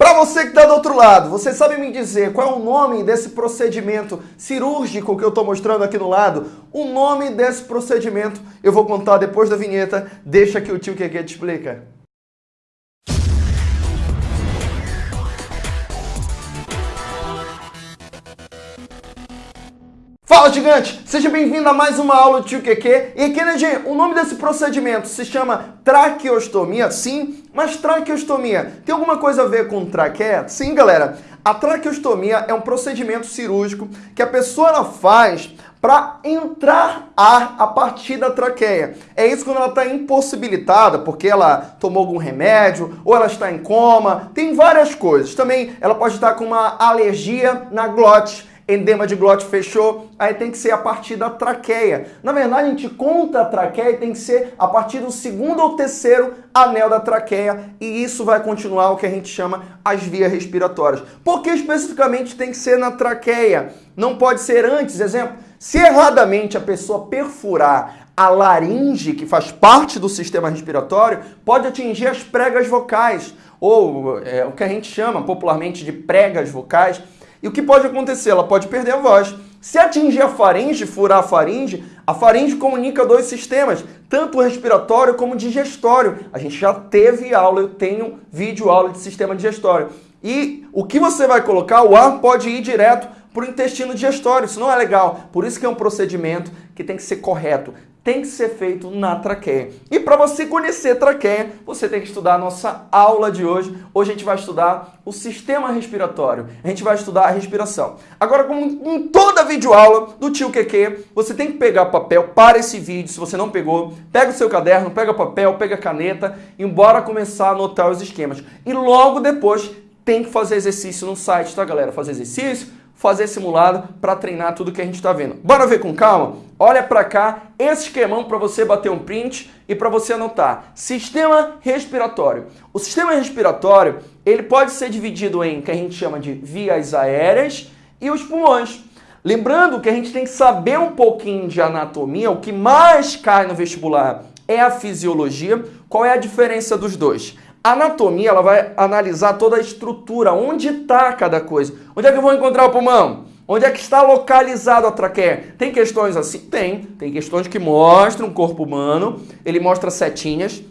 Para você que está do outro lado, você sabe me dizer qual é o nome desse procedimento cirúrgico que eu estou mostrando aqui no lado? O nome desse procedimento eu vou contar depois da vinheta. Deixa que o tio Keke te explica. Fala gigante, seja bem-vindo a mais uma aula do Tio QQ. E Kennedy, o nome desse procedimento se chama traqueostomia, sim, mas traqueostomia tem alguma coisa a ver com traqueia? Sim, galera. A traqueostomia é um procedimento cirúrgico que a pessoa faz para entrar ar a partir da traqueia. É isso quando ela está impossibilitada, porque ela tomou algum remédio, ou ela está em coma, tem várias coisas. Também ela pode estar com uma alergia na glote, edema de glote fechou, aí tem que ser a partir da traqueia. Na verdade, a gente conta a traqueia e tem que ser a partir do segundo ou terceiro anel da traqueia, e isso vai continuar o que a gente chama as vias respiratórias. Por que especificamente tem que ser na traqueia? Não pode ser antes, exemplo, se erradamente a pessoa perfurar a laringe, que faz parte do sistema respiratório, pode atingir as pregas vocais, ou é, o que a gente chama popularmente de pregas vocais, e o que pode acontecer? Ela pode perder a voz. Se atingir a faringe, furar a faringe, a faringe comunica dois sistemas, tanto o respiratório como o digestório. A gente já teve aula, eu tenho vídeo aula de sistema digestório. E o que você vai colocar, o ar pode ir direto para o intestino digestório. Isso não é legal. Por isso que é um procedimento que tem que ser correto tem que ser feito na traqueia. E para você conhecer traqueia, você tem que estudar a nossa aula de hoje. Hoje a gente vai estudar o sistema respiratório. A gente vai estudar a respiração. Agora, como em toda videoaula do tio QQ, você tem que pegar papel para esse vídeo. Se você não pegou, pega o seu caderno, pega papel, pega caneta e bora começar a anotar os esquemas. E logo depois tem que fazer exercício no site, tá, galera? Fazer exercício, fazer simulado para treinar tudo que a gente está vendo. Bora ver com calma? Olha para cá, esse esquemão para você bater um print e para você anotar. Sistema respiratório. O sistema respiratório, ele pode ser dividido em que a gente chama de vias aéreas e os pulmões. Lembrando que a gente tem que saber um pouquinho de anatomia, o que mais cai no vestibular é a fisiologia. Qual é a diferença dos dois? A anatomia ela vai analisar toda a estrutura, onde está cada coisa. Onde é que eu vou encontrar o pulmão? Onde é que está localizado a traqueia? Tem questões assim? Tem. Tem questões que mostram o corpo humano, ele mostra setinhas,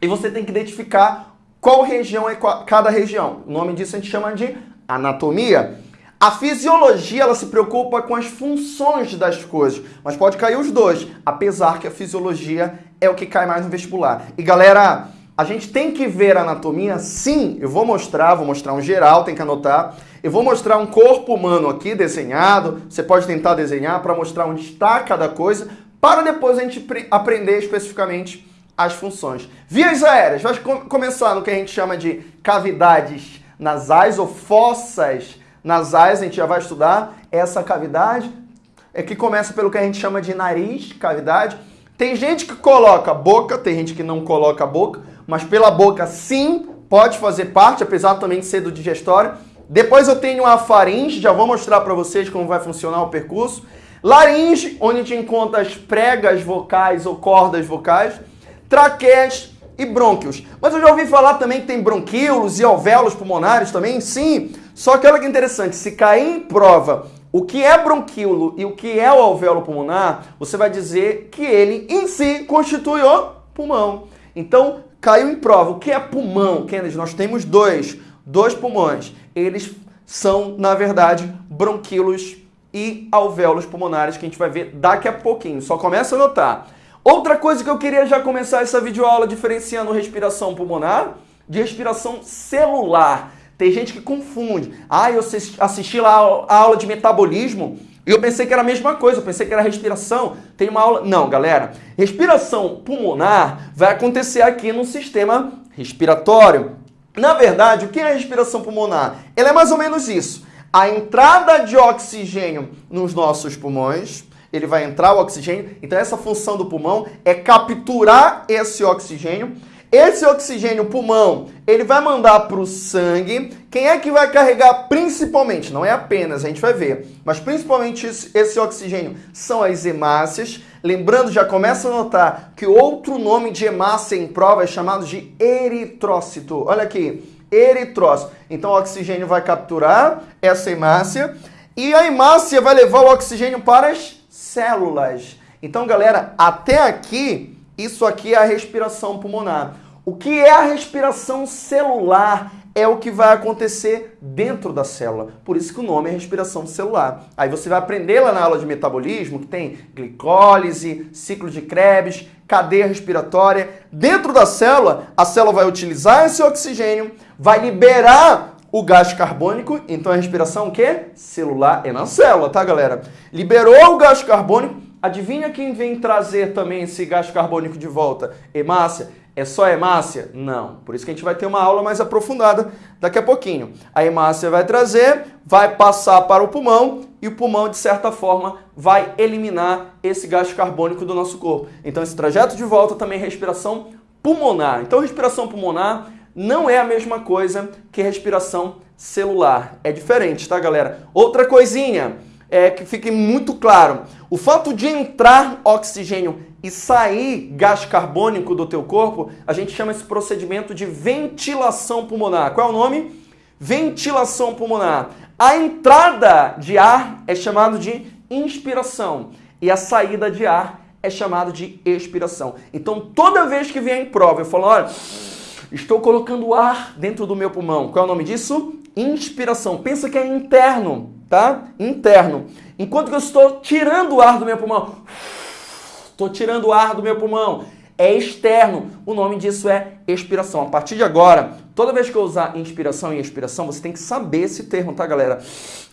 e você tem que identificar qual região é cada região. O nome disso a gente chama de anatomia. A fisiologia ela se preocupa com as funções das coisas, mas pode cair os dois, apesar que a fisiologia é o que cai mais no vestibular. E galera, a gente tem que ver a anatomia? Sim, eu vou mostrar, vou mostrar um geral, tem que anotar. Eu vou mostrar um corpo humano aqui desenhado, você pode tentar desenhar para mostrar onde está cada coisa, para depois a gente aprender especificamente as funções. Vias aéreas, vai começar no que a gente chama de cavidades nasais ou fossas nasais, a gente já vai estudar essa cavidade, é que começa pelo que a gente chama de nariz, cavidade. Tem gente que coloca boca, tem gente que não coloca boca, mas pela boca sim pode fazer parte, apesar também de ser do digestório. Depois eu tenho a faringe, já vou mostrar para vocês como vai funcionar o percurso. Laringe, onde a gente encontra as pregas vocais ou cordas vocais. Traqueias e brônquios. Mas eu já ouvi falar também que tem bronquíolos e alvéolos pulmonares também, sim. Só que olha que interessante, se cair em prova o que é bronquíolo e o que é o alvéolo pulmonar, você vai dizer que ele em si constitui o pulmão. Então, Caiu em prova. O que é pulmão, Kennedy? Nós temos dois, dois pulmões. Eles são, na verdade, bronquíolos e alvéolos pulmonares, que a gente vai ver daqui a pouquinho. Só começa a notar. Outra coisa que eu queria já começar essa videoaula diferenciando respiração pulmonar de respiração celular. Tem gente que confunde. Ah, eu assisti lá a aula de metabolismo e eu pensei que era a mesma coisa, eu pensei que era respiração. Tem uma aula. Não, galera. Respiração pulmonar vai acontecer aqui no sistema respiratório. Na verdade, o que é respiração pulmonar? Ela é mais ou menos isso. A entrada de oxigênio nos nossos pulmões, ele vai entrar o oxigênio. Então, essa função do pulmão é capturar esse oxigênio esse oxigênio pulmão, ele vai mandar para o sangue. Quem é que vai carregar principalmente? Não é apenas, a gente vai ver, mas principalmente esse oxigênio são as hemácias. Lembrando, já começa a notar que outro nome de hemácia em prova é chamado de eritrócito. Olha aqui, eritrócito. Então o oxigênio vai capturar essa hemácia e a hemácia vai levar o oxigênio para as células. Então, galera, até aqui, isso aqui é a respiração pulmonar. O que é a respiração celular? É o que vai acontecer dentro da célula. Por isso que o nome é respiração celular. Aí você vai aprender lá na aula de metabolismo que tem glicólise, ciclo de Krebs, cadeia respiratória. Dentro da célula, a célula vai utilizar esse oxigênio, vai liberar o gás carbônico, então a respiração o quê? Celular é na célula, tá, galera? Liberou o gás carbônico, adivinha quem vem trazer também esse gás carbônico de volta? Hemácia. É só hemácia? Não. Por isso que a gente vai ter uma aula mais aprofundada daqui a pouquinho. A hemácia vai trazer, vai passar para o pulmão e o pulmão, de certa forma, vai eliminar esse gás carbônico do nosso corpo. Então, esse trajeto de volta também é respiração pulmonar. Então, respiração pulmonar não é a mesma coisa que respiração celular. É diferente, tá, galera? Outra coisinha é que fique muito claro. O fato de entrar oxigênio e sair gás carbônico do teu corpo, a gente chama esse procedimento de ventilação pulmonar. Qual é o nome? Ventilação pulmonar. A entrada de ar é chamado de inspiração e a saída de ar é chamado de expiração. Então, toda vez que vier em prova, eu falo, olha, estou colocando ar dentro do meu pulmão. Qual é o nome disso? Inspiração. Pensa que é interno, tá? Interno. Enquanto que eu estou tirando o ar do meu pulmão, Estou tirando o ar do meu pulmão. É externo. O nome disso é expiração. A partir de agora, toda vez que eu usar inspiração e expiração, você tem que saber esse termo, tá, galera?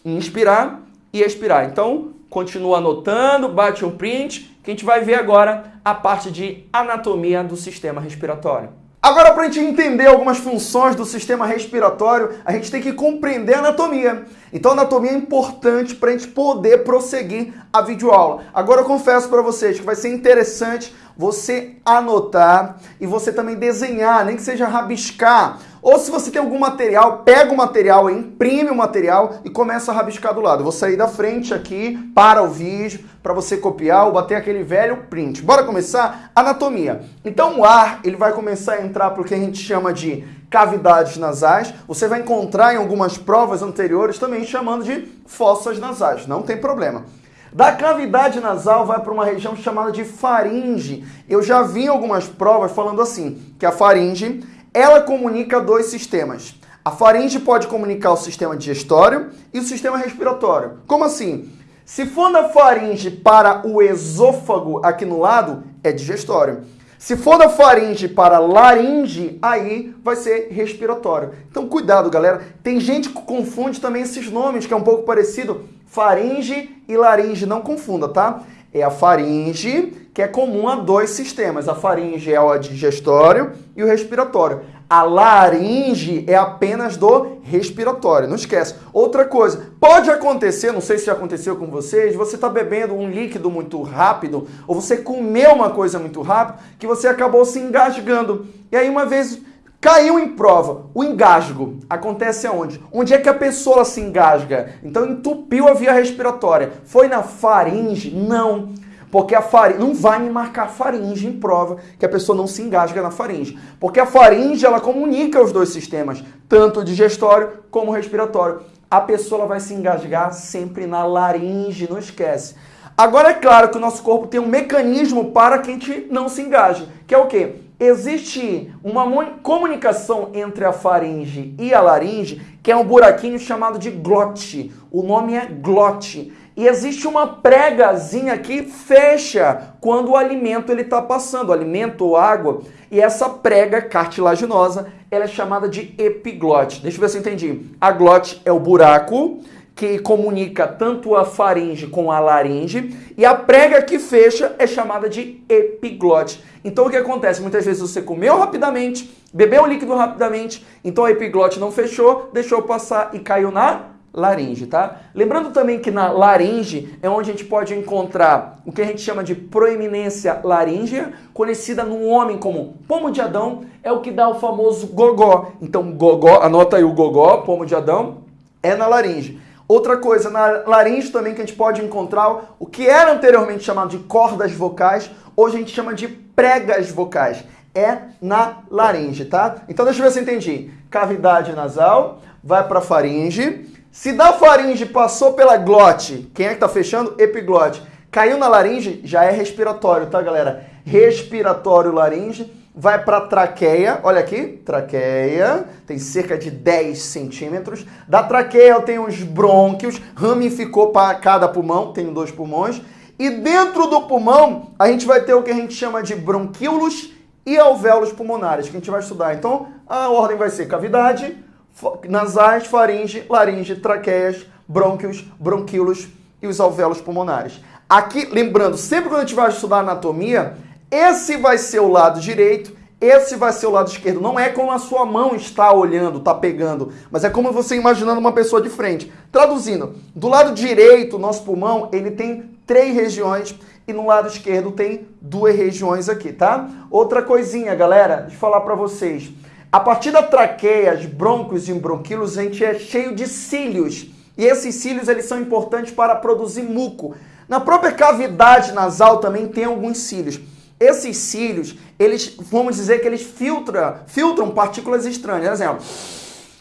Inspirar e expirar. Então, continua anotando, bate um print, que a gente vai ver agora a parte de anatomia do sistema respiratório. Agora, para a gente entender algumas funções do sistema respiratório, a gente tem que compreender a anatomia. Então, a anatomia é importante para a gente poder prosseguir a videoaula. Agora, eu confesso para vocês que vai ser interessante você anotar e você também desenhar, nem que seja rabiscar. Ou se você tem algum material, pega o material, imprime o material e começa a rabiscar do lado. Vou sair da frente aqui para o vídeo, para você copiar ou bater aquele velho print. Bora começar? Anatomia. Então o ar, ele vai começar a entrar para o que a gente chama de cavidades nasais. Você vai encontrar em algumas provas anteriores também chamando de fossas nasais. Não tem problema. Da cavidade nasal vai para uma região chamada de faringe. Eu já vi algumas provas falando assim, que a faringe, ela comunica dois sistemas. A faringe pode comunicar o sistema digestório e o sistema respiratório. Como assim? Se for da faringe para o esôfago aqui no lado, é digestório. Se for da faringe para laringe, aí vai ser respiratório. Então cuidado, galera. Tem gente que confunde também esses nomes, que é um pouco parecido. Faringe e laringe, não confunda, tá? É a faringe, que é comum a dois sistemas. A faringe é o digestório e o respiratório. A laringe é apenas do respiratório, não esquece. Outra coisa, pode acontecer, não sei se já aconteceu com vocês, você está bebendo um líquido muito rápido, ou você comeu uma coisa muito rápido, que você acabou se engasgando. E aí uma vez Caiu em prova. O engasgo acontece aonde? Onde é que a pessoa se engasga? Então entupiu a via respiratória. Foi na faringe? Não. Porque a faringe não vai me marcar faringe em prova que a pessoa não se engasga na faringe. Porque a faringe ela comunica os dois sistemas, tanto digestório como o respiratório. A pessoa vai se engasgar sempre na laringe, não esquece. Agora é claro que o nosso corpo tem um mecanismo para que a gente não se engaje, que é o quê? existe uma comunicação entre a faringe e a laringe, que é um buraquinho chamado de glote. O nome é glote. E existe uma pregazinha que fecha quando o alimento ele está passando, alimento ou água. E essa prega cartilaginosa, ela é chamada de epiglote. Deixa eu ver se eu entendi. A glote é o buraco que comunica tanto a faringe com a laringe, e a prega que fecha é chamada de epiglote. Então o que acontece? Muitas vezes você comeu rapidamente, bebeu o líquido rapidamente, então a epiglote não fechou, deixou passar e caiu na laringe, tá? Lembrando também que na laringe é onde a gente pode encontrar o que a gente chama de proeminência laríngea, conhecida no homem como pomo de Adão, é o que dá o famoso gogó. Então gogó, anota aí o gogó, pomo de Adão, é na laringe. Outra coisa, na laringe também que a gente pode encontrar o que era anteriormente chamado de cordas vocais, hoje a gente chama de pregas vocais. É na laringe, tá? Então deixa eu ver se eu entendi. cavidade nasal, vai para faringe. Se da faringe passou pela glote, quem é que está fechando? Epiglote. Caiu na laringe, já é respiratório, tá, galera? Respiratório laringe, vai para traqueia, olha aqui, traqueia, tem cerca de 10 centímetros. Da traqueia eu tenho os brônquios, ramificou para cada pulmão, tenho dois pulmões. E dentro do pulmão, a gente vai ter o que a gente chama de bronquíolos e alvéolos pulmonares, que a gente vai estudar. Então, a ordem vai ser cavidade, nasais, faringe, laringe, traqueias, brônquios, bronquíolos e os alvéolos pulmonares. Aqui, lembrando, sempre quando a gente vai estudar anatomia, esse vai ser o lado direito, esse vai ser o lado esquerdo. Não é como a sua mão está olhando, está pegando, mas é como você imaginando uma pessoa de frente. Traduzindo, do lado direito, nosso pulmão, ele tem três regiões e no lado esquerdo tem duas regiões aqui, tá? Outra coisinha, galera, de falar para vocês. A partir da traqueia, os broncos e bronquíolos, a gente é cheio de cílios. E esses cílios, eles são importantes para produzir muco. Na própria cavidade nasal também tem alguns cílios. Esses cílios, eles, vamos dizer que eles filtram, filtram partículas estranhas. Por exemplo,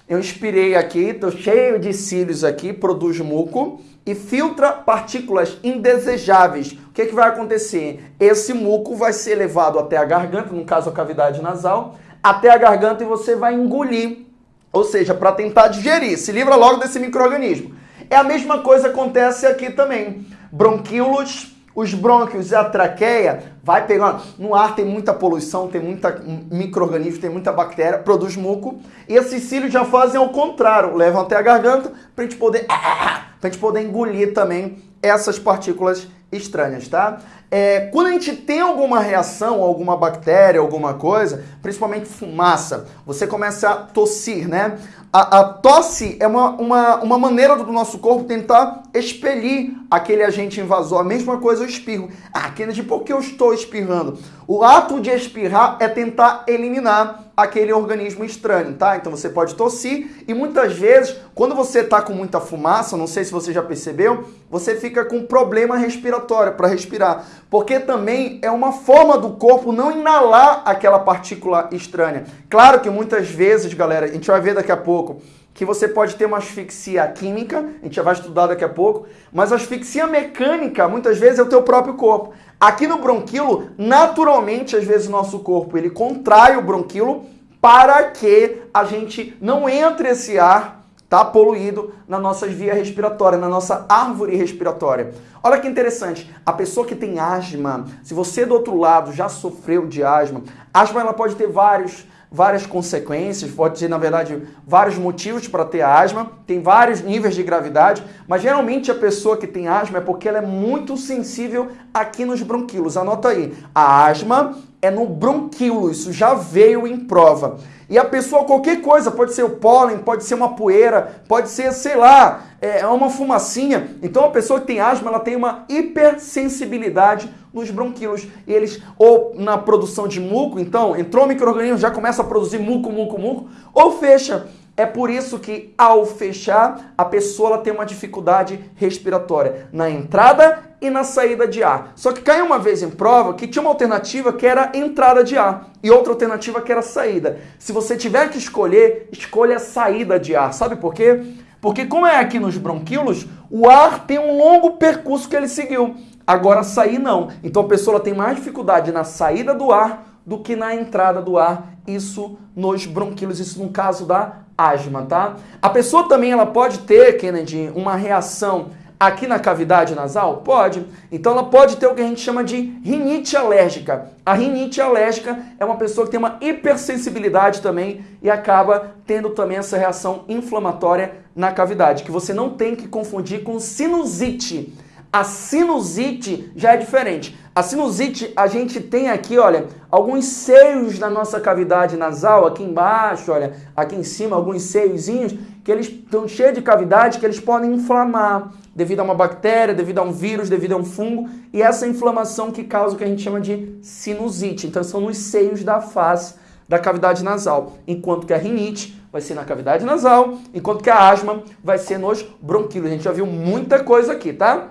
eu inspirei aqui, estou cheio de cílios aqui, produz muco e filtra partículas indesejáveis. O que, que vai acontecer? Esse muco vai ser levado até a garganta, no caso a cavidade nasal, até a garganta e você vai engolir. Ou seja, para tentar digerir, se livra logo desse microorganismo. É a mesma coisa acontece aqui também. Bronquíolos, os brônquios e a traqueia vai pegando. No ar tem muita poluição, tem muita microorganismo, tem muita bactéria, produz muco. E esses cílios já fazem ao contrário, levam até a garganta para a gente poder para gente poder engolir também essas partículas estranhas, tá? É, quando a gente tem alguma reação, alguma bactéria, alguma coisa, principalmente fumaça, você começa a tossir, né? A, a, tosse é uma, uma, uma maneira do nosso corpo tentar expelir aquele agente invasor. A mesma coisa eu espirro. Ah, Kennedy, por que eu estou espirrando? O ato de espirrar é tentar eliminar aquele organismo estranho, tá? Então você pode tossir e muitas vezes, quando você está com muita fumaça, não sei se você já percebeu, você fica com problema respiratório para respirar, porque também é uma forma do corpo não inalar aquela partícula estranha. Claro que muitas vezes, galera, a gente vai ver daqui a pouco, que você pode ter uma asfixia química, a gente já vai estudar daqui a pouco, mas a asfixia mecânica muitas vezes é o teu próprio corpo. Aqui no bronquilo, naturalmente, às vezes o nosso corpo ele contrai o bronquilo para que a gente não entre esse ar tá poluído nas nossas vias respiratórias, na nossa árvore respiratória. Olha que interessante, a pessoa que tem asma, se você do outro lado já sofreu de asma, asma ela pode ter vários várias consequências, pode ter, na verdade, vários motivos para ter asma, tem vários níveis de gravidade, mas geralmente a pessoa que tem asma é porque ela é muito sensível aqui nos bronquíolos. Anota aí, a asma é no bronquíolo, isso já veio em prova. E a pessoa, qualquer coisa, pode ser o pólen, pode ser uma poeira, pode ser, sei lá, é, é uma fumacinha. Então a pessoa que tem asma, ela tem uma hipersensibilidade nos bronquíolos. Eles, ou na produção de muco, então, entrou o microorganismo, já começa a produzir muco, muco, muco, ou fecha. É por isso que, ao fechar, a pessoa tem uma dificuldade respiratória na entrada e na saída de ar. Só que caiu uma vez em prova que tinha uma alternativa que era entrada de ar e outra alternativa que era saída. Se você tiver que escolher, escolha a saída de ar. Sabe por quê? Porque como é aqui nos bronquíolos, o ar tem um longo percurso que ele seguiu. Agora sair não. Então a pessoa tem mais dificuldade na saída do ar do que na entrada do ar. Isso nos bronquíolos, isso no caso da asma, tá? A pessoa também ela pode ter, Kennedy, uma reação aqui na cavidade nasal? Pode. Então ela pode ter o que a gente chama de rinite alérgica. A rinite alérgica é uma pessoa que tem uma hipersensibilidade também e acaba tendo também essa reação inflamatória na cavidade, que você não tem que confundir com sinusite. A sinusite já é diferente. A sinusite, a gente tem aqui, olha, alguns seios na nossa cavidade nasal, aqui embaixo, olha, aqui em cima, alguns seiozinhos, que eles estão cheios de cavidade, que eles podem inflamar devido a uma bactéria, devido a um vírus, devido a um fungo, e essa inflamação que causa o que a gente chama de sinusite. Então, são nos seios da face da cavidade nasal, enquanto que a rinite vai ser na cavidade nasal, enquanto que a asma vai ser nos bronquíolos. A gente já viu muita coisa aqui, tá?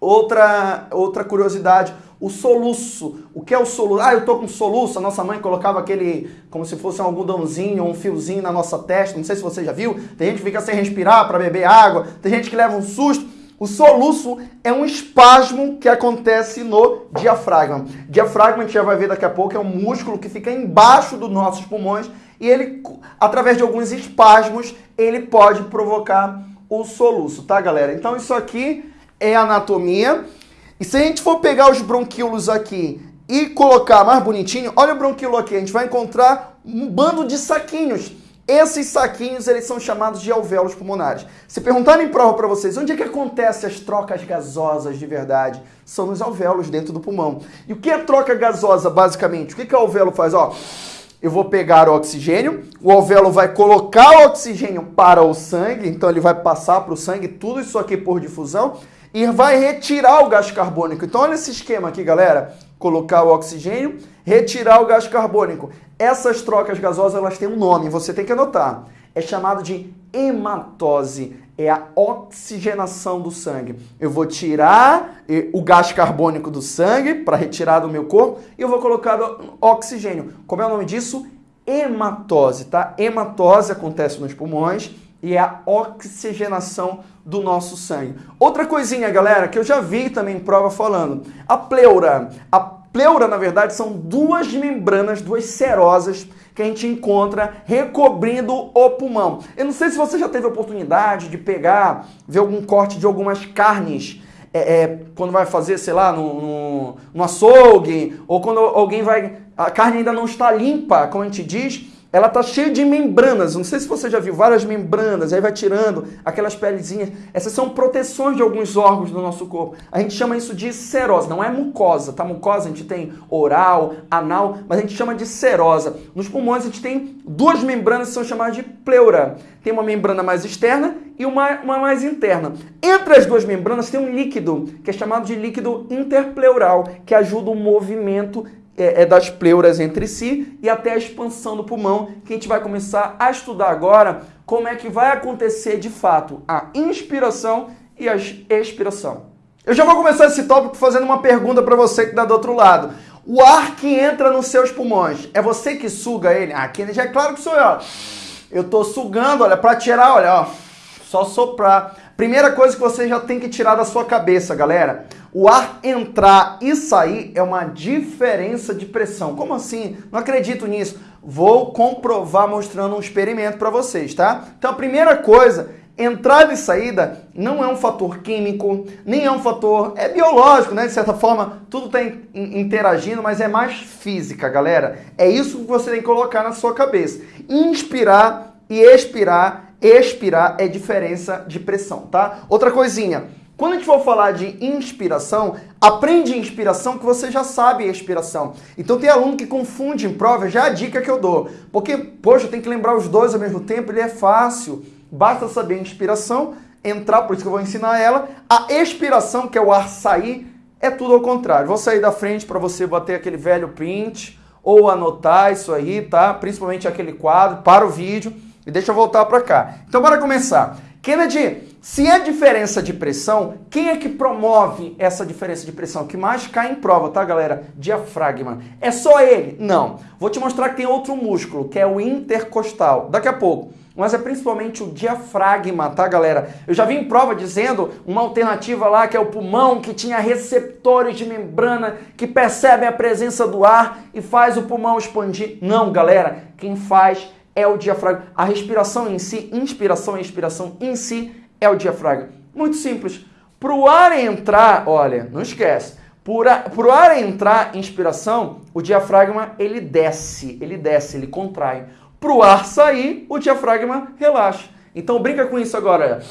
Outra, outra curiosidade, o soluço. O que é o soluço? Ah, eu tô com soluço. A nossa mãe colocava aquele, como se fosse um algodãozinho, um fiozinho na nossa testa. Não sei se você já viu. Tem gente que fica sem respirar para beber água. Tem gente que leva um susto. O soluço é um espasmo que acontece no diafragma. Diafragma, a gente já vai ver daqui a pouco, é um músculo que fica embaixo dos nossos pulmões e ele, através de alguns espasmos, ele pode provocar o soluço, tá, galera? Então isso aqui é anatomia. E se a gente for pegar os bronquíolos aqui e colocar mais bonitinho, olha o bronquíolo aqui, a gente vai encontrar um bando de saquinhos. Esses saquinhos, eles são chamados de alvéolos pulmonares. Se perguntarem em prova para vocês, onde é que acontecem as trocas gasosas de verdade? São nos alvéolos dentro do pulmão. E o que é troca gasosa, basicamente? O que, que o alvéolo faz? Ó, eu vou pegar o oxigênio, o alvéolo vai colocar o oxigênio para o sangue, então ele vai passar para o sangue, tudo isso aqui por difusão, e vai retirar o gás carbônico. Então olha esse esquema aqui, galera. Colocar o oxigênio, retirar o gás carbônico. Essas trocas gasosas elas têm um nome, você tem que anotar. É chamado de hematose, é a oxigenação do sangue. Eu vou tirar eh, o gás carbônico do sangue para retirar do meu corpo e eu vou colocar oxigênio. Como é o nome disso? Hematose, tá? Hematose acontece nos pulmões e é a oxigenação do nosso sangue. Outra coisinha, galera, que eu já vi também em prova falando. A pleura. A pleura, na verdade, são duas membranas, duas serosas que a gente encontra recobrindo o pulmão. Eu não sei se você já teve a oportunidade de pegar, ver algum corte de algumas carnes é, é, quando vai fazer, sei lá, no, no, no açougue, ou quando alguém vai. A carne ainda não está limpa, como a gente diz, ela tá cheia de membranas. Não sei se você já viu várias membranas, aí vai tirando aquelas pelezinhas. Essas são proteções de alguns órgãos do nosso corpo. A gente chama isso de serose, não é mucosa, tá? Mucosa a gente tem oral, anal, mas a gente chama de serosa. Nos pulmões a gente tem duas membranas que são chamadas de pleura. Tem uma membrana mais externa e uma, uma mais interna. Entre as duas membranas tem um líquido, que é chamado de líquido interpleural, que ajuda o movimento é, é, das pleuras entre si e até a expansão do pulmão, que a gente vai começar a estudar agora como é que vai acontecer de fato a inspiração e a expiração. Eu já vou começar esse tópico fazendo uma pergunta para você que está do outro lado. O ar que entra nos seus pulmões, é você que suga ele? Ah, aqui já é claro que sou eu. Eu estou sugando, olha, para tirar, olha, ó, só soprar. Primeira coisa que você já tem que tirar da sua cabeça, galera. O ar entrar e sair é uma diferença de pressão. Como assim? Não acredito nisso. Vou comprovar mostrando um experimento para vocês, tá? Então a primeira coisa, entrada e saída não é um fator químico, nem é um fator é biológico, né? De certa forma, tudo está interagindo, mas é mais física, galera. É isso que você tem que colocar na sua cabeça. Inspirar e expirar, expirar é diferença de pressão, tá? Outra coisinha, quando a gente for falar de inspiração, aprende inspiração que você já sabe expiração. Então tem aluno que confunde em prova, já é a dica que eu dou. Porque, poxa, tem que lembrar os dois ao mesmo tempo, ele é fácil. Basta saber inspiração, entrar, por isso que eu vou ensinar ela. A expiração, que é o ar sair, é tudo ao contrário. Vou sair da frente para você bater aquele velho print ou anotar isso aí, tá? Principalmente aquele quadro, para o vídeo e deixa eu voltar para cá. Então bora começar. Kennedy, se é diferença de pressão, quem é que promove essa diferença de pressão? Que mais cai em prova, tá, galera? Diafragma. É só ele? Não. Vou te mostrar que tem outro músculo, que é o intercostal. Daqui a pouco. Mas é principalmente o diafragma, tá, galera? Eu já vi em prova dizendo uma alternativa lá que é o pulmão, que tinha receptores de membrana que percebem a presença do ar e faz o pulmão expandir. Não, galera. Quem faz é o diafragma. A respiração em si, inspiração e expiração em si é o diafragma? Muito simples. Para o ar entrar, olha, não esquece. Para o ar entrar inspiração, o diafragma ele desce, ele desce, ele contrai. Para o ar sair, o diafragma relaxa. Então brinca com isso agora.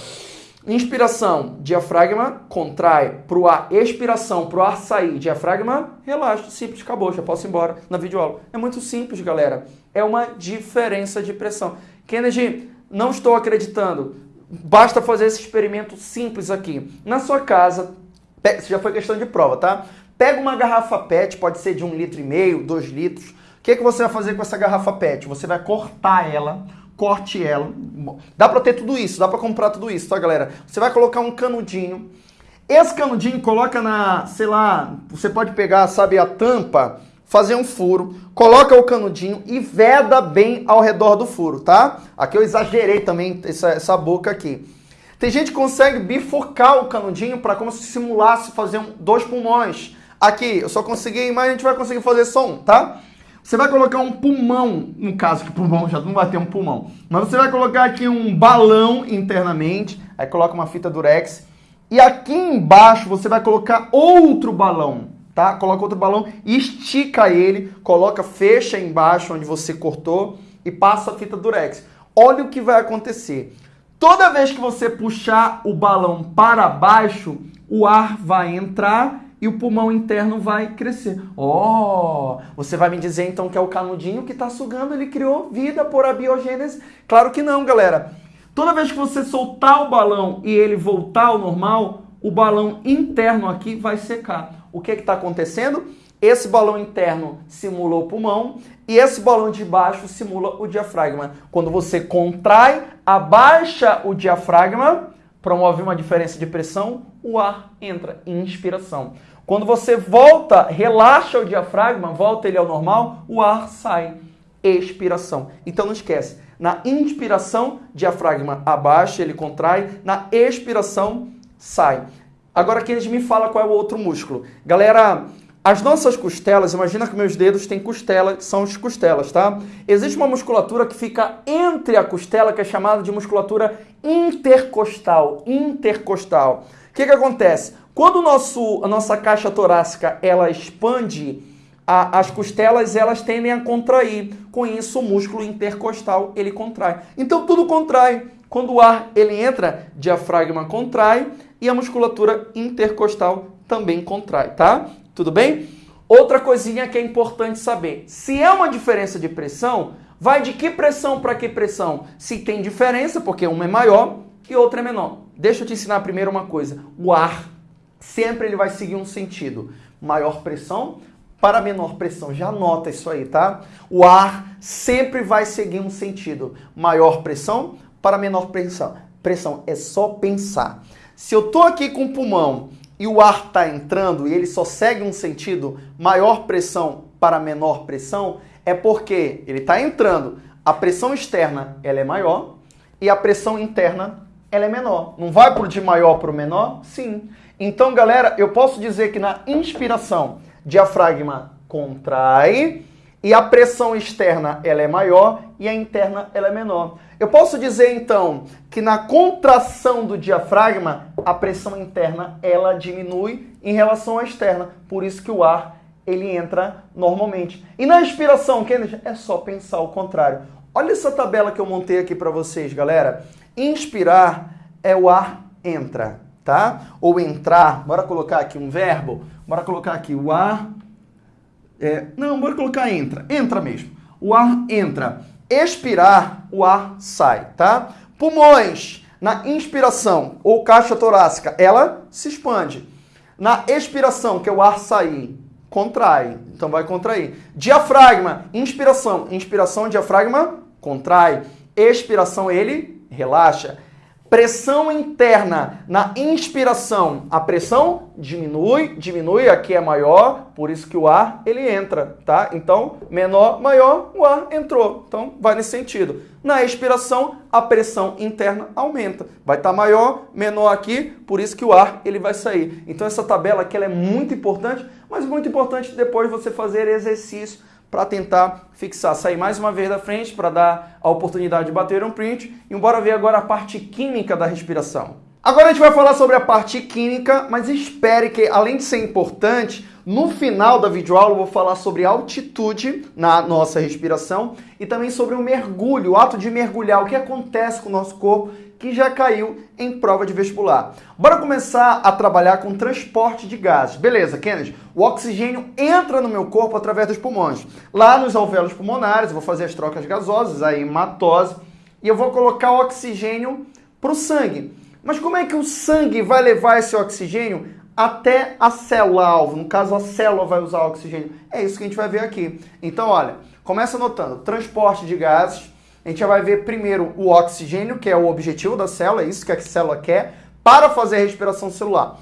Inspiração, diafragma contrai. Para o ar, expiração, para o ar sair, diafragma relaxa. Simples, acabou, já posso ir embora na videoaula. É muito simples, galera. É uma diferença de pressão. Kennedy, não estou acreditando. Basta fazer esse experimento simples aqui. Na sua casa, isso já foi questão de prova, tá? Pega uma garrafa PET, pode ser de um litro e meio, dois litros. O que, é que você vai fazer com essa garrafa PET? Você vai cortar ela, corte ela. Dá para ter tudo isso, dá para comprar tudo isso, tá, galera? Você vai colocar um canudinho. Esse canudinho coloca na, sei lá, você pode pegar, sabe, a tampa, fazer um furo, coloca o canudinho e veda bem ao redor do furo, tá? Aqui eu exagerei também essa, essa boca aqui. Tem gente que consegue bifurcar o canudinho para como se simulasse fazer um, dois pulmões. Aqui, eu só consegui, mas a gente vai conseguir fazer só um, tá? Você vai colocar um pulmão, no caso que pulmão já não vai ter um pulmão, mas você vai colocar aqui um balão internamente, aí coloca uma fita durex e aqui embaixo você vai colocar outro balão, tá? Coloca outro balão, estica ele, coloca, fecha embaixo onde você cortou e passa a fita durex. Olha o que vai acontecer. Toda vez que você puxar o balão para baixo, o ar vai entrar e o pulmão interno vai crescer. Oh, você vai me dizer então que é o canudinho que está sugando, ele criou vida por abiogênese? Claro que não, galera. Toda vez que você soltar o balão e ele voltar ao normal, o balão interno aqui vai secar. O que é está acontecendo? Esse balão interno simula o pulmão e esse balão de baixo simula o diafragma. Quando você contrai, abaixa o diafragma, promove uma diferença de pressão, o ar entra inspiração. Quando você volta, relaxa o diafragma, volta ele ao normal, o ar sai. Expiração. Então não esquece. Na inspiração, diafragma abaixa, ele contrai. Na expiração, sai. Agora aqui eles me fala qual é o outro músculo. Galera, as nossas costelas, imagina que meus dedos têm costela, que são as costelas, tá? Existe uma musculatura que fica entre a costela, que é chamada de musculatura intercostal. Intercostal. O que, que acontece? Quando o nosso, a nossa caixa torácica ela expande, a, as costelas elas tendem a contrair. Com isso, o músculo intercostal ele contrai. Então tudo contrai. Quando o ar ele entra, diafragma contrai e a musculatura intercostal também contrai, tá? Tudo bem? Outra coisinha que é importante saber: se é uma diferença de pressão, vai de que pressão para que pressão? Se tem diferença, porque uma é maior e outra é menor. Deixa eu te ensinar primeiro uma coisa: o ar sempre ele vai seguir um sentido. Maior pressão para menor pressão. Já anota isso aí, tá? O ar sempre vai seguir um sentido. Maior pressão para menor pressão. Pressão é só pensar. Se eu tô aqui com o pulmão e o ar está entrando e ele só segue um sentido, maior pressão para menor pressão, é porque ele está entrando. A pressão externa ela é maior e a pressão interna ela é menor. Não vai pro de maior para o menor? Sim. Então, galera, eu posso dizer que na inspiração, diafragma contrai e a pressão externa ela é maior e a interna ela é menor. Eu posso dizer então que na contração do diafragma a pressão interna ela diminui em relação à externa, por isso que o ar ele entra normalmente. E na inspiração, Kennedy, é só pensar o contrário. Olha essa tabela que eu montei aqui para vocês, galera. Inspirar é o ar entra tá? Ou entrar, bora colocar aqui um verbo, bora colocar aqui o ar, é, não, bora colocar entra, entra mesmo. O ar entra. Expirar, o ar sai, tá? Pulmões, na inspiração ou caixa torácica, ela se expande. Na expiração, que é o ar sair, contrai, então vai contrair. Diafragma, inspiração, inspiração, diafragma, contrai. Expiração, ele relaxa. Pressão interna na inspiração, a pressão diminui, diminui, aqui é maior, por isso que o ar ele entra, tá? Então, menor, maior, o ar entrou. Então, vai nesse sentido. Na expiração, a pressão interna aumenta. Vai estar tá maior, menor aqui, por isso que o ar ele vai sair. Então, essa tabela aqui ela é muito importante, mas muito importante depois você fazer exercício para tentar fixar. Sair mais uma vez da frente para dar a oportunidade de bater um print e bora ver agora a parte química da respiração. Agora a gente vai falar sobre a parte química, mas espere que além de ser importante, no final da videoaula eu vou falar sobre altitude na nossa respiração e também sobre o mergulho, o ato de mergulhar, o que acontece com o nosso corpo que já caiu em prova de vestibular. Bora começar a trabalhar com transporte de gases. Beleza, Kennedy, o oxigênio entra no meu corpo através dos pulmões. Lá nos alvéolos pulmonares, eu vou fazer as trocas gasosas, a hematose, e eu vou colocar o oxigênio para o sangue. Mas como é que o sangue vai levar esse oxigênio até a célula-alvo? No caso, a célula vai usar o oxigênio. É isso que a gente vai ver aqui. Então, olha, começa anotando. Transporte de gases, a gente já vai ver primeiro o oxigênio, que é o objetivo da célula, é isso que a célula quer, para fazer a respiração celular.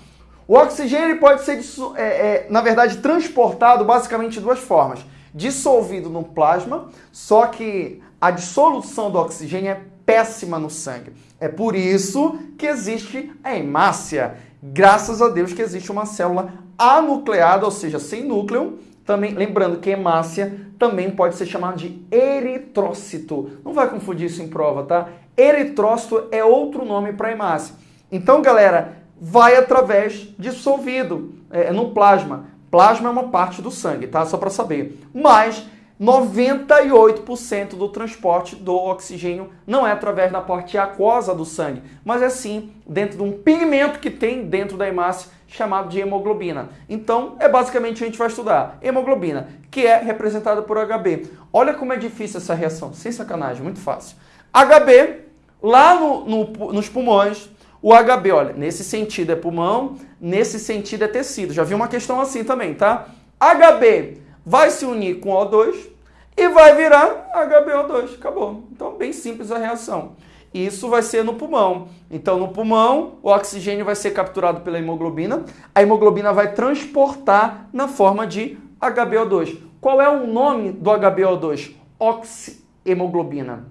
O oxigênio pode ser, é, é, na verdade, transportado basicamente de duas formas. Dissolvido no plasma, só que a dissolução do oxigênio é péssima no sangue. É por isso que existe a hemácia. Graças a Deus que existe uma célula anucleada, ou seja, sem núcleo. Também, lembrando que hemácia também pode ser chamada de eritrócito. Não vai confundir isso em prova, tá? Eritrócito é outro nome para hemácia. Então, galera, vai através dissolvido é, no plasma. Plasma é uma parte do sangue, tá? Só para saber. Mas 98% do transporte do oxigênio não é através da parte aquosa do sangue, mas é sim dentro de um pigmento que tem dentro da hemácia chamado de hemoglobina. Então, é basicamente a gente vai estudar hemoglobina, que é representada por HB. Olha como é difícil essa reação, sem sacanagem, muito fácil. HB, lá no, no, nos pulmões, o HB, olha, nesse sentido é pulmão, nesse sentido é tecido. Já vi uma questão assim também, tá? HB vai se unir com O2 e vai virar HBO2. Acabou. Então, bem simples a reação. Isso vai ser no pulmão. Então, no pulmão, o oxigênio vai ser capturado pela hemoglobina. A hemoglobina vai transportar na forma de HBO2. Qual é o nome do HBO2? Oxihemoglobina.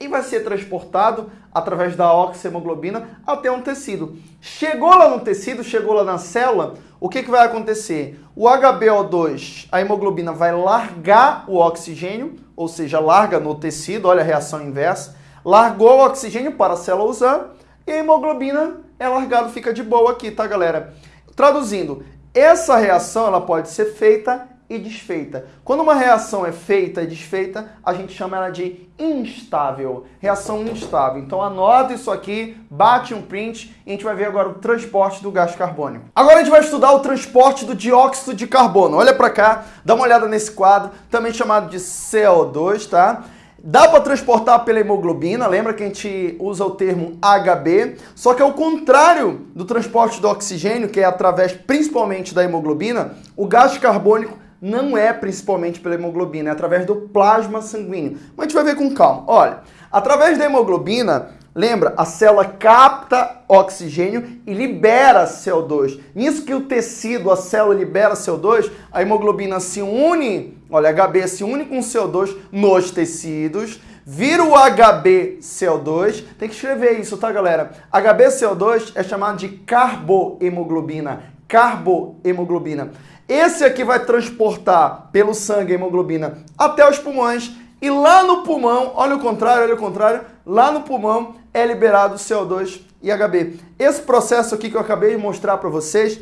E vai ser transportado através da oxihemoglobina até um tecido. Chegou lá no tecido, chegou lá na célula, o que, que vai acontecer? O HBO2, a hemoglobina vai largar o oxigênio, ou seja, larga no tecido, olha a reação inversa, largou o oxigênio para a célula usar e a hemoglobina é largado, fica de boa aqui, tá, galera? Traduzindo, essa reação ela pode ser feita e desfeita. Quando uma reação é feita e desfeita, a gente chama ela de instável. Reação instável. Então anota isso aqui, bate um print e a gente vai ver agora o transporte do gás carbônico. Agora a gente vai estudar o transporte do dióxido de carbono. Olha para cá, dá uma olhada nesse quadro, também chamado de CO2, tá? Dá para transportar pela hemoglobina, lembra que a gente usa o termo HB, só que ao contrário do transporte do oxigênio, que é através principalmente da hemoglobina, o gás carbônico não é principalmente pela hemoglobina, é através do plasma sanguíneo. Mas a gente vai ver com calma. Olha, através da hemoglobina, lembra, a célula capta oxigênio e libera CO2. Nisso que o tecido, a célula libera CO2, a hemoglobina se une, olha, HB se une com CO2 nos tecidos, vira o HbCO2. Tem que escrever isso, tá, galera? HbCO2 é chamado de carbohemoglobina. Carbohemoglobina. Esse aqui vai transportar pelo sangue a hemoglobina até os pulmões e lá no pulmão, olha o contrário, olha o contrário, lá no pulmão é liberado CO2 e HB. Esse processo aqui que eu acabei de mostrar para vocês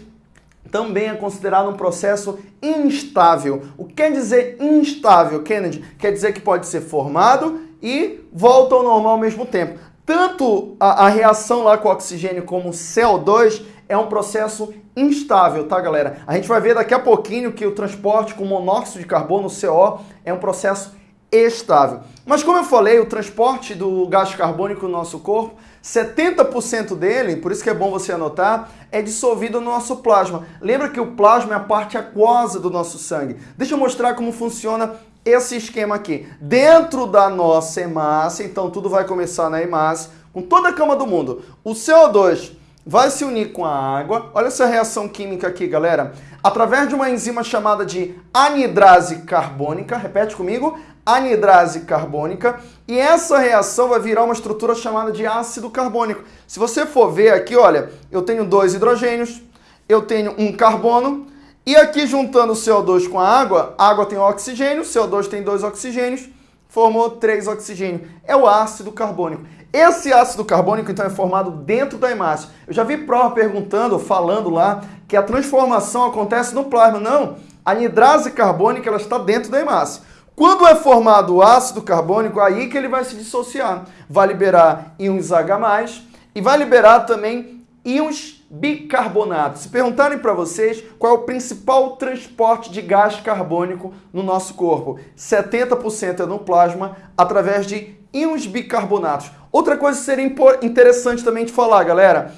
também é considerado um processo instável. O que quer dizer instável, Kennedy? Quer dizer que pode ser formado e volta ao normal ao mesmo tempo. Tanto a, a reação lá com o oxigênio como o CO2 é um processo instável, tá, galera? A gente vai ver daqui a pouquinho que o transporte com monóxido de carbono, CO, é um processo estável. Mas como eu falei, o transporte do gás carbônico no nosso corpo, 70% dele, por isso que é bom você anotar, é dissolvido no nosso plasma. Lembra que o plasma é a parte aquosa do nosso sangue. Deixa eu mostrar como funciona esse esquema aqui. Dentro da nossa hemácia, então tudo vai começar na hemácia, com toda a cama do mundo. O CO2 vai se unir com a água. Olha essa reação química aqui, galera. Através de uma enzima chamada de anidrase carbônica, repete comigo, anidrase carbônica, e essa reação vai virar uma estrutura chamada de ácido carbônico. Se você for ver aqui, olha, eu tenho dois hidrogênios, eu tenho um carbono, e aqui juntando o CO2 com a água, a água tem oxigênio, o CO2 tem dois oxigênios, formou três oxigênios. É o ácido carbônico. Esse ácido carbônico, então, é formado dentro da hemácia. Eu já vi prova perguntando, falando lá, que a transformação acontece no plasma. Não, a anidrase carbônica ela está dentro da hemácia. Quando é formado o ácido carbônico, aí que ele vai se dissociar. Vai liberar íons H+, e vai liberar também íons bicarbonatos. Se perguntarem para vocês qual é o principal transporte de gás carbônico no nosso corpo, 70% é no plasma através de íons bicarbonatos. Outra coisa que seria interessante também de falar, galera,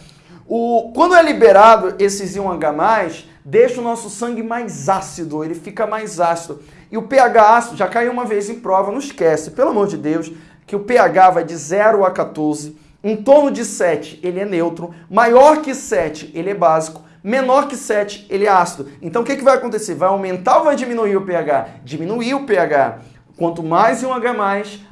o, quando é liberado esses íons H+, deixa o nosso sangue mais ácido, ele fica mais ácido. E o pH ácido, já caiu uma vez em prova, não esquece, pelo amor de Deus, que o pH vai de 0 a 14, em torno de 7 ele é neutro, maior que 7 ele é básico, menor que 7, ele é ácido. Então o que, que vai acontecer? Vai aumentar ou vai diminuir o pH? Diminuir o pH. Quanto mais um H+,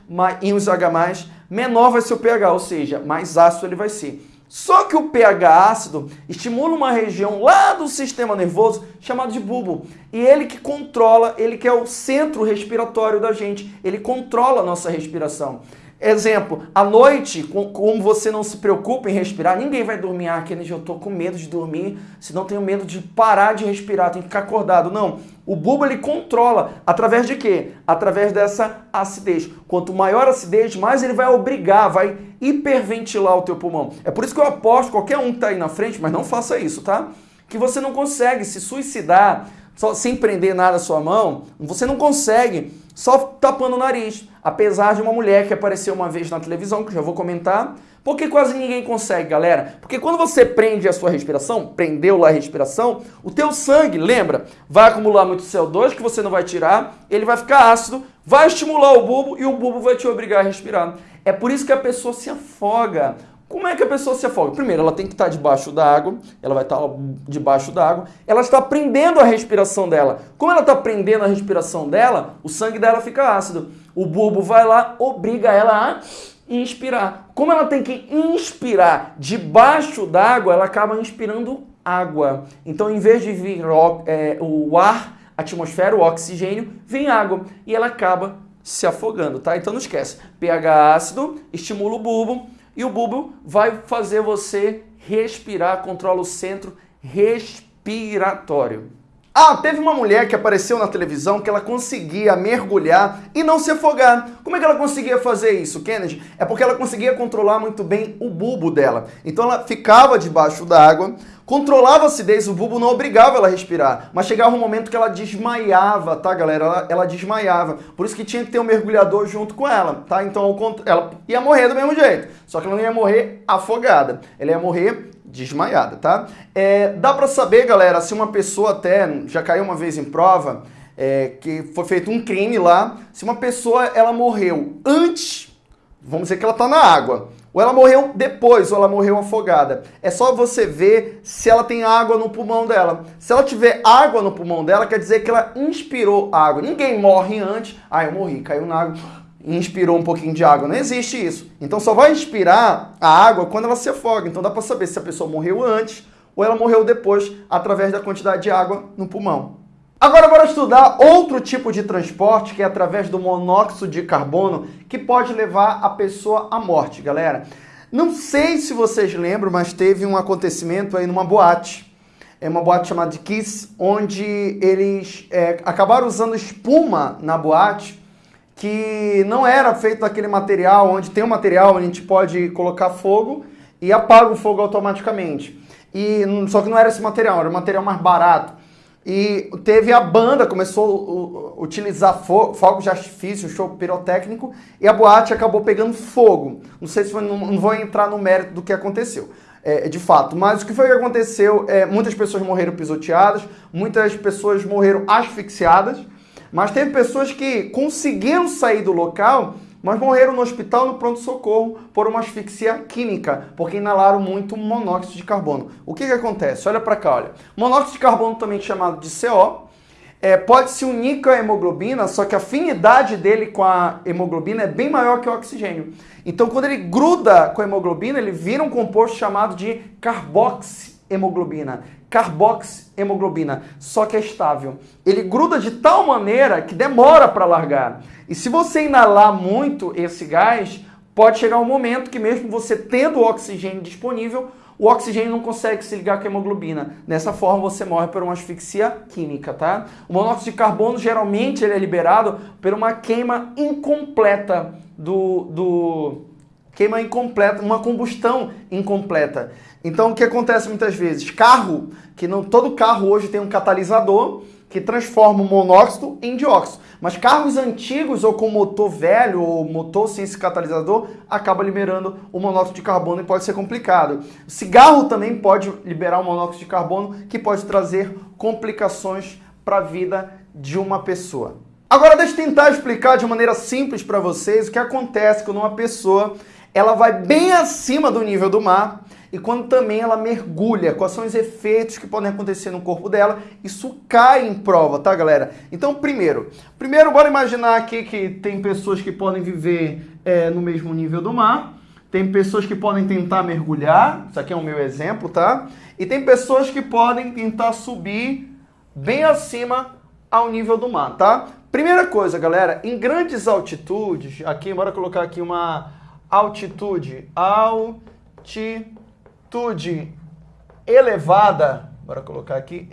mais íons H+, menor vai ser o pH, ou seja, mais ácido ele vai ser. Só que o pH ácido estimula uma região lá do sistema nervoso chamado de bulbo. E ele que controla, ele que é o centro respiratório da gente, ele controla a nossa respiração. Exemplo, à noite, como você não se preocupa em respirar, ninguém vai dormir. Ah, Kennedy, eu tô com medo de dormir, senão tenho medo de parar de respirar, tenho que ficar acordado. Não, o bulbo ele controla. Através de quê? Através dessa acidez. Quanto maior a acidez, mais ele vai obrigar, vai hiperventilar o teu pulmão. É por isso que eu aposto, qualquer um que tá aí na frente, mas não faça isso, tá? Que você não consegue se suicidar só, sem prender nada à sua mão, você não consegue só tapando o nariz. Apesar de uma mulher que apareceu uma vez na televisão, que já vou comentar, porque quase ninguém consegue, galera. Porque quando você prende a sua respiração, prendeu lá a respiração, o teu sangue, lembra, vai acumular muito CO2 que você não vai tirar, ele vai ficar ácido, vai estimular o bulbo e o bulbo vai te obrigar a respirar. É por isso que a pessoa se afoga. Como é que a pessoa se afoga? Primeiro, ela tem que estar debaixo da água, ela vai estar debaixo da água, ela está prendendo a respiração dela. Como ela está prendendo a respiração dela, o sangue dela fica ácido. O bulbo vai lá, obriga ela a inspirar. Como ela tem que inspirar debaixo d'água, ela acaba inspirando água. Então, em vez de vir é, o ar, a atmosfera, o oxigênio, vem água e ela acaba se afogando, tá? Então não esquece, pH ácido estimula o bulbo, e o bulbo vai fazer você respirar, controla o centro respiratório. Ah, teve uma mulher que apareceu na televisão que ela conseguia mergulhar e não se afogar. Como é que ela conseguia fazer isso, Kennedy? É porque ela conseguia controlar muito bem o bulbo dela. Então ela ficava debaixo da água, controlava a acidez, o bulbo não obrigava ela a respirar, mas chegava um momento que ela desmaiava, tá, galera? Ela, ela desmaiava. Por isso que tinha que ter um mergulhador junto com ela, tá? Então ela ia morrer do mesmo jeito, só que ela não ia morrer afogada, ela ia morrer desmaiada, tá? É, dá para saber, galera, se uma pessoa até já caiu uma vez em prova, é, que foi feito um crime lá, se uma pessoa ela morreu antes, vamos dizer que ela tá na água, ou ela morreu depois, ou ela morreu afogada. É só você ver se ela tem água no pulmão dela. Se ela tiver água no pulmão dela, quer dizer que ela inspirou água. Ninguém morre antes. Ah, eu morri, caiu na água inspirou um pouquinho de água. Não existe isso. Então só vai inspirar a água quando ela se afoga. Então dá para saber se a pessoa morreu antes ou ela morreu depois através da quantidade de água no pulmão. Agora bora estudar outro tipo de transporte que é através do monóxido de carbono que pode levar a pessoa à morte, galera. Não sei se vocês lembram, mas teve um acontecimento aí numa boate. É uma boate chamada Kiss, onde eles é, acabaram usando espuma na boate que não era feito daquele material, onde tem um material onde a gente pode colocar fogo e apaga o fogo automaticamente. E só que não era esse material, era um material mais barato. E teve a banda, começou a utilizar fogo, fogos de artifício, show pirotécnico, e a boate acabou pegando fogo. Não sei se foi, não, não vou entrar no mérito do que aconteceu. É, de fato, mas o que foi que aconteceu? É, muitas pessoas morreram pisoteadas, muitas pessoas morreram asfixiadas, mas teve pessoas que conseguiram sair do local, mas morreram no hospital no pronto-socorro por uma asfixia química, porque inalaram muito monóxido de carbono. O que, que acontece? Olha para cá, olha. Monóxido de carbono, também chamado de CO, é, pode se unir com a hemoglobina, só que a afinidade dele com a hemoglobina é bem maior que o oxigênio. Então, quando ele gruda com a hemoglobina, ele vira um composto chamado de carboxiemoglobina carboxiemoglobina, só que é estável. Ele gruda de tal maneira que demora para largar. E se você inalar muito esse gás, pode chegar um momento que mesmo você tendo o oxigênio disponível, o oxigênio não consegue se ligar com a hemoglobina. Dessa forma você morre por uma asfixia química, tá? O monóxido de carbono geralmente ele é liberado por uma queima incompleta do, do queima incompleta, uma combustão incompleta. Então o que acontece muitas vezes? Carro, que não todo carro hoje tem um catalisador que transforma o monóxido em dióxido. Mas carros antigos ou com motor velho ou motor sem esse catalisador acaba liberando o monóxido de carbono e pode ser complicado. O cigarro também pode liberar o monóxido de carbono que pode trazer complicações para a vida de uma pessoa. Agora deixa eu tentar explicar de maneira simples para vocês o que acontece quando uma pessoa ela vai bem acima do nível do mar e quando também ela mergulha, quais são os efeitos que podem acontecer no corpo dela. Isso cai em prova, tá, galera? Então, primeiro, primeiro bora imaginar aqui que tem pessoas que podem viver é, no mesmo nível do mar, tem pessoas que podem tentar mergulhar, isso aqui é o meu exemplo, tá? E tem pessoas que podem tentar subir bem acima ao nível do mar, tá? Primeira coisa, galera, em grandes altitudes, aqui, bora colocar aqui uma altitude, altitude elevada, bora colocar aqui,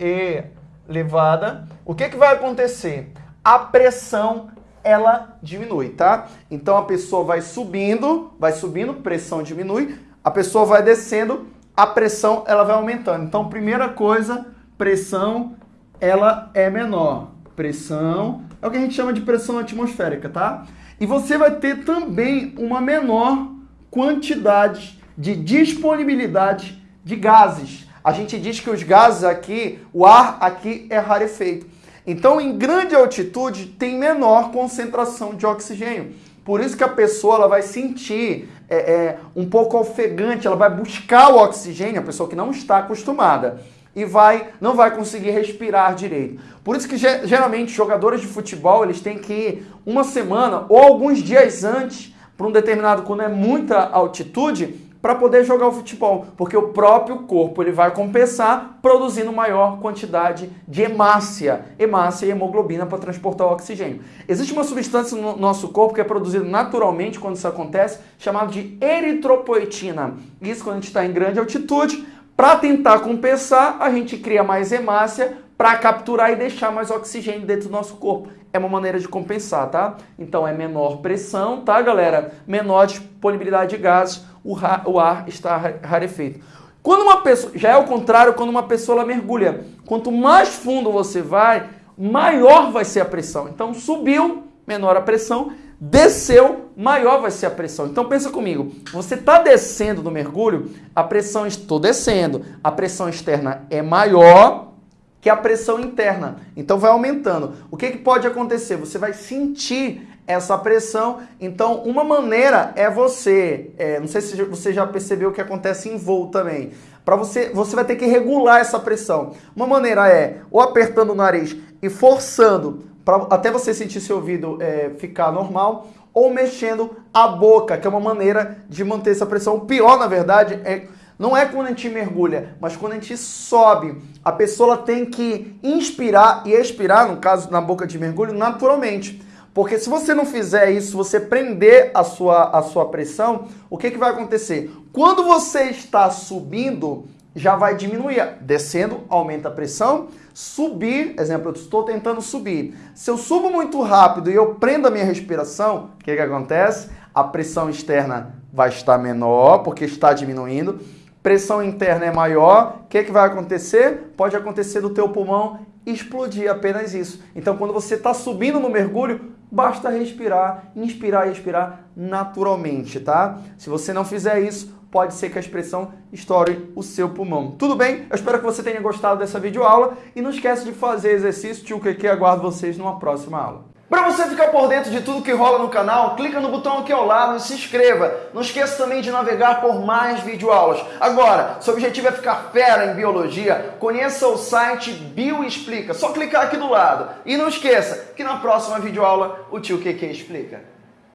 elevada, o que, que vai acontecer? A pressão, ela diminui, tá? Então a pessoa vai subindo, vai subindo, pressão diminui, a pessoa vai descendo, a pressão, ela vai aumentando. Então, primeira coisa, pressão, ela é menor. Pressão é o que a gente chama de pressão atmosférica, tá? E você vai ter também uma menor quantidade de disponibilidade de gases. A gente diz que os gases aqui, o ar aqui é rarefeito. Então, em grande altitude, tem menor concentração de oxigênio. Por isso que a pessoa ela vai sentir é, é, um pouco ofegante, ela vai buscar o oxigênio, a pessoa que não está acostumada e vai não vai conseguir respirar direito. Por isso que geralmente jogadores de futebol eles têm que ir uma semana ou alguns dias antes para um determinado quando é muita altitude para poder jogar o futebol, porque o próprio corpo ele vai compensar produzindo maior quantidade de hemácia, hemácia e hemoglobina para transportar o oxigênio. Existe uma substância no nosso corpo que é produzida naturalmente quando isso acontece, chamada de eritropoetina. Isso quando a gente está em grande altitude, para tentar compensar, a gente cria mais hemácia para capturar e deixar mais oxigênio dentro do nosso corpo. É uma maneira de compensar, tá? Então é menor pressão, tá, galera? Menor disponibilidade de gases, o, o ar está rarefeito. Quando uma pessoa, já é o contrário quando uma pessoa mergulha. Quanto mais fundo você vai, maior vai ser a pressão. Então subiu, menor a pressão, desceu, maior vai ser a pressão. Então pensa comigo, você está descendo no mergulho, a pressão estou descendo, a pressão externa é maior que a pressão interna. Então vai aumentando. O que, que pode acontecer? Você vai sentir essa pressão. Então, uma maneira é você, é, não sei se você já percebeu o que acontece em voo também. Para você, você vai ter que regular essa pressão. Uma maneira é ou apertando o nariz e forçando para até você sentir seu ouvido é, ficar normal, ou mexendo a boca, que é uma maneira de manter essa pressão. O pior, na verdade, é não é quando a gente mergulha, mas quando a gente sobe. A pessoa tem que inspirar e expirar, no caso na boca de mergulho, naturalmente. Porque se você não fizer isso, você prender a sua, a sua pressão, o que, que vai acontecer? Quando você está subindo, já vai diminuir. Descendo, aumenta a pressão. Subir, exemplo, eu estou tentando subir. Se eu subo muito rápido e eu prendo a minha respiração, o que, que acontece? A pressão externa vai estar menor, porque está diminuindo. Pressão interna é maior. O que, que vai acontecer? Pode acontecer do teu pulmão explodir, apenas isso. Então, quando você está subindo no mergulho, basta respirar, inspirar e expirar naturalmente, tá? Se você não fizer isso, pode ser que a expressão estoure o seu pulmão. Tudo bem? Eu espero que você tenha gostado dessa videoaula e não esquece de fazer exercício, tio que aguardo vocês numa próxima aula. Para você ficar por dentro de tudo que rola no canal, clica no botão aqui ao lado e se inscreva. Não esqueça também de navegar por mais videoaulas. Agora, seu objetivo é ficar fera em biologia, conheça o site Bioexplica. Só clicar aqui do lado. E não esqueça que na próxima videoaula o tio QQ explica.